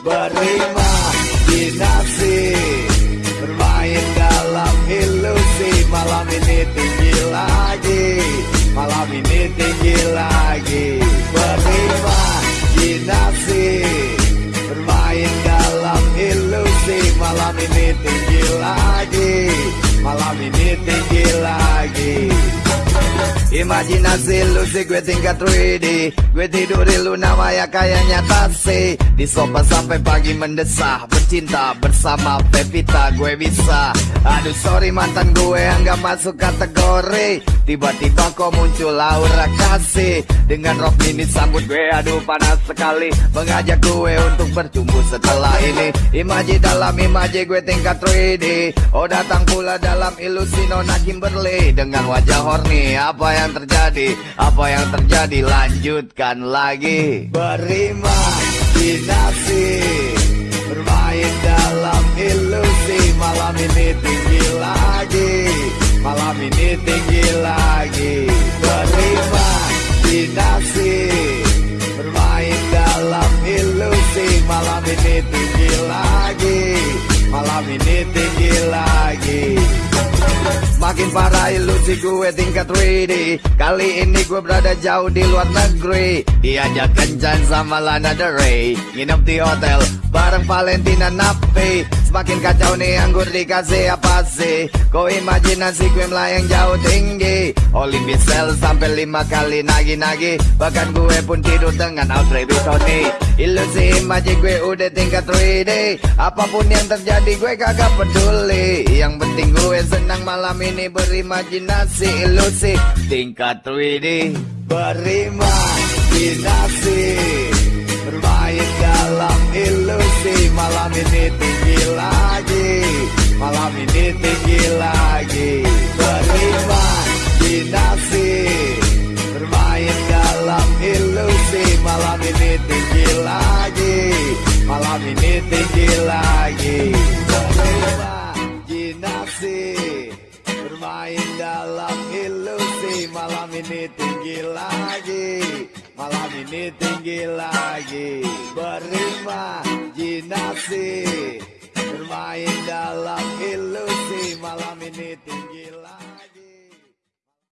Berimajinasi Bermain dalam ilusi. Malam ini tinggi lagi Malam ini tinggi lagi. Berimajinasi Bermain dalam ilusi. Malam ini tinggi lagi Malam ini tinggi lagi Imajinasi lu sih gue tingkat 3D Gue tidur di lu namanya kayaknya tasi Di sofa sampai pagi mendesah Bercinta bersama Pevita gue bisa Aduh sorry mantan gue yang gak masuk kategori. Tiba-tiba kok muncul Laura kasih. Dengan rok mini sambut gue aduh panas sekali. Mengajak gue untuk bercumbu setelah ini. Imaji dalam imaji gue tingkat 3D Oh datang pula dalam ilusi Nona Kimberly. Dengan wajah horny apa yang yang terjadi Apa yang terjadi lanjutkan lagi. Berimajinasi Bermain dalam ilusi. Malam ini tinggi lagi Malam ini tinggi lagi. Berimajinasi Bermain dalam ilusi. Malam ini tinggi lagi Malam ini tinggi lagi gue tingkat 3D Kali ini gue berada jauh di luar negeri. Diajak kencan sama Lana Del Rey. Nginep di hotel bareng Valentina Napi Semakin kacau nih anggur dikasih apa sih? Kau imajinasi gue melayang jauh tinggi. Bisel sampai lima kali nagi-nagi Bahkan gue pun tidur dengan Audrey Tony Ilusi imaji gue udah tingkat 3D Apa pun yang terjadi gue kagak peduli. Yang penting gue senang malam ini berimajinasi. Ilusi tingkat 3D Berimajinasi. Bermain dalam ilusi Malam ini tinggi lagi. Malam ini tinggi lagi. Berimajinasi Malam ini tinggi lagi. Malam ini tinggi lagi. Berimajinasi Bermain dalam ilusi. Malam ini tinggi lagi. Malam ini tinggi lagi. Berimajinasi Bermain dalam ilusi. Malam ini tinggi lagi